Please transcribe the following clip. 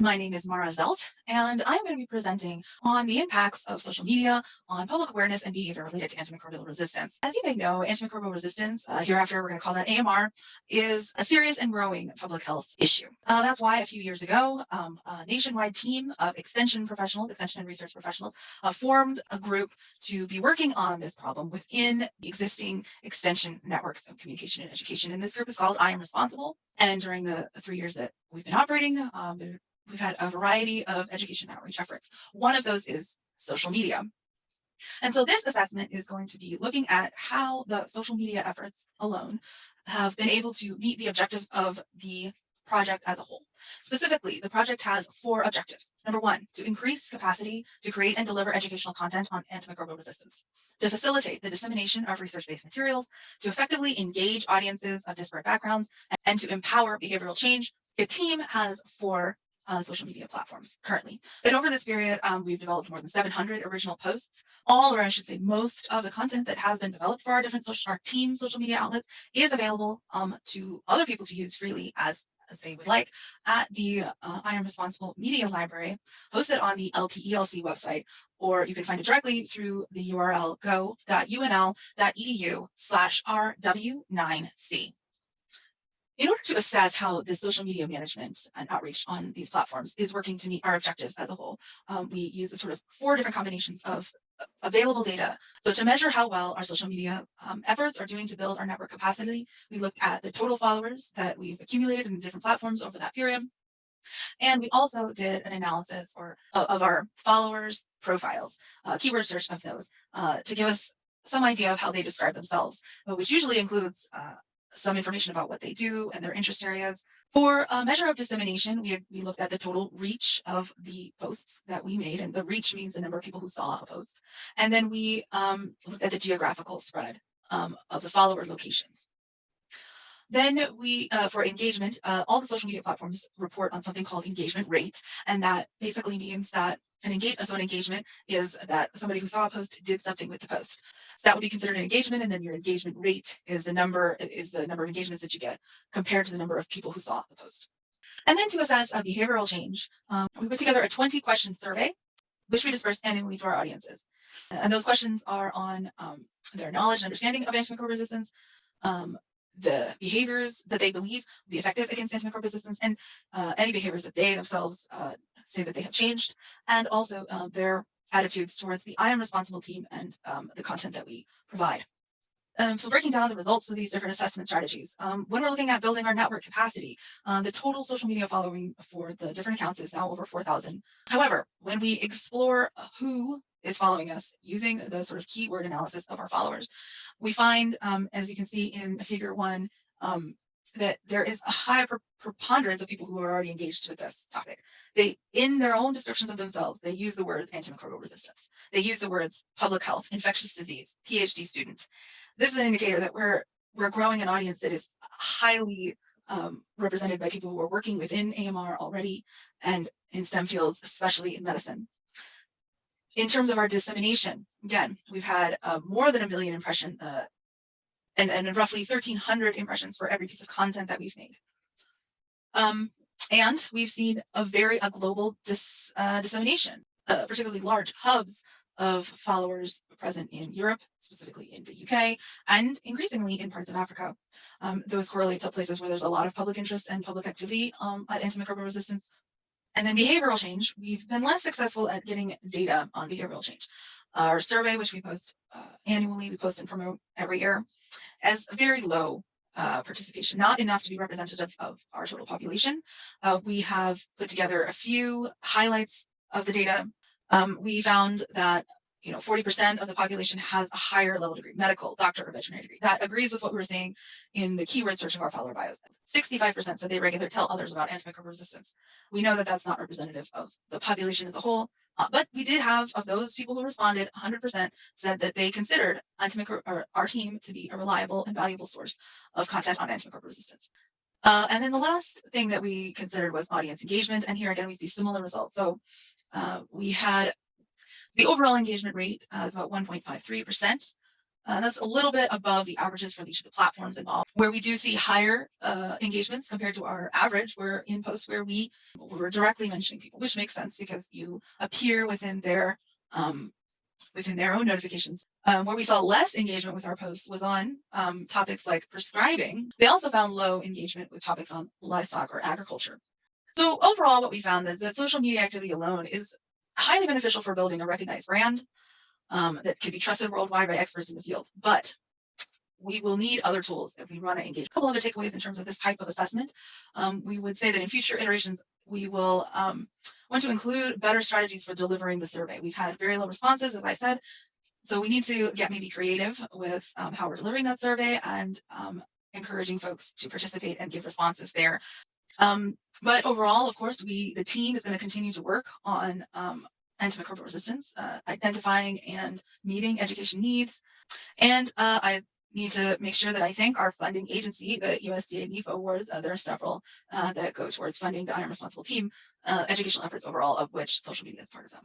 My name is Mara Zelt, and I'm going to be presenting on the impacts of social media on public awareness and behavior related to antimicrobial resistance. As you may know, antimicrobial resistance, uh, hereafter we're going to call that AMR, is a serious and growing public health issue. Uh, that's why a few years ago, um, a nationwide team of extension professionals, extension and research professionals, uh, formed a group to be working on this problem within existing extension networks of communication and education. And this group is called I Am Responsible. And during the three years that we've been operating, um, we've had a variety of education outreach efforts. One of those is social media. And so this assessment is going to be looking at how the social media efforts alone have been able to meet the objectives of the project as a whole. Specifically, the project has four objectives. Number one, to increase capacity to create and deliver educational content on antimicrobial resistance, to facilitate the dissemination of research-based materials, to effectively engage audiences of disparate backgrounds, and to empower behavioral change. The team has four uh, social media platforms currently. And over this period, um, we've developed more than 700 original posts. All, or I should say most of the content that has been developed for our different social, our team social media outlets is available um, to other people to use freely as as they would like at the uh, I am responsible media library hosted on the LPELC website, or you can find it directly through the URL go.unl.edu slash RW9C. In order to assess how the social media management and outreach on these platforms is working to meet our objectives as a whole, um, we use a sort of four different combinations of uh, available data. So to measure how well our social media um, efforts are doing to build our network capacity, we looked at the total followers that we've accumulated in different platforms over that period. And we also did an analysis or uh, of our followers profiles, uh, keyword search of those uh, to give us some idea of how they describe themselves, which usually includes uh, some information about what they do and their interest areas. For a measure of dissemination, we, we looked at the total reach of the posts that we made, and the reach means the number of people who saw a post. And then we um, looked at the geographical spread um, of the follower locations. Then we, uh, for engagement, uh, all the social media platforms report on something called engagement rate. And that basically means that an engage so an engagement is that somebody who saw a post did something with the post. So that would be considered an engagement. And then your engagement rate is the number is the number of engagements that you get compared to the number of people who saw the post. And then to assess a behavioral change, um, we put together a 20 question survey, which we dispersed annually to our audiences. And those questions are on um, their knowledge and understanding of antimicrobial resistance, um, the behaviors that they believe will be effective against antimicrobial resistance, and uh, any behaviors that they themselves uh, say that they have changed, and also uh, their attitudes towards the I am responsible team and um, the content that we provide. Um, so breaking down the results of these different assessment strategies, um, when we're looking at building our network capacity, uh, the total social media following for the different accounts is now over 4,000. However, when we explore who is following us using the sort of keyword analysis of our followers, we find, um, as you can see in figure one, um, that there is a high preponderance of people who are already engaged with this topic. They, in their own descriptions of themselves, they use the words antimicrobial resistance. They use the words public health, infectious disease, PhD students. This is an indicator that we're we're growing an audience that is highly um, represented by people who are working within AMR already and in STEM fields, especially in medicine. In terms of our dissemination, again, we've had uh, more than a million impression uh, and, and roughly 1300 impressions for every piece of content that we've made. Um, and we've seen a very a global dis, uh, dissemination, uh, particularly large hubs of followers present in Europe, specifically in the UK, and increasingly in parts of Africa. Um, those correlate to places where there's a lot of public interest and public activity um, at antimicrobial resistance. And then behavioral change, we've been less successful at getting data on behavioral change. Our survey, which we post uh, annually, we post and promote every year, as very low uh, participation, not enough to be representative of our total population. Uh, we have put together a few highlights of the data. Um, we found that you know, 40% of the population has a higher level degree, medical, doctor, or veterinary degree. That agrees with what we were saying in the keyword search of our follower bios. 65% said they regularly tell others about antimicrobial resistance. We know that that's not representative of the population as a whole, but we did have, of those people who responded, 100% said that they considered antimicrobial our team to be a reliable and valuable source of content on antimicrobial resistance. Uh, and then the last thing that we considered was audience engagement. And here again, we see similar results. So uh, we had the overall engagement rate uh, is about 1.53%. Uh, that's a little bit above the averages for each of the platforms involved. Where we do see higher uh, engagements compared to our average, we're in posts where we we're directly mentioning people, which makes sense because you appear within their um, within their own notifications. Um, where we saw less engagement with our posts was on um, topics like prescribing. They also found low engagement with topics on livestock or agriculture. So overall, what we found is that social media activity alone is highly beneficial for building a recognized brand um, that can be trusted worldwide by experts in the field. But we will need other tools if we want to engage. A couple other takeaways in terms of this type of assessment. Um, we would say that in future iterations, we will um, want to include better strategies for delivering the survey. We've had very low responses, as I said, so we need to get maybe creative with um, how we're delivering that survey and um, encouraging folks to participate and give responses there. Um, but overall, of course, we the team is going to continue to work on um, antimicrobial resistance, uh, identifying and meeting education needs. And uh, I need to make sure that I thank our funding agency, the USDA NIFA awards. Uh, there are several uh, that go towards funding the I Am Responsible team uh, educational efforts overall, of which social media is part of them.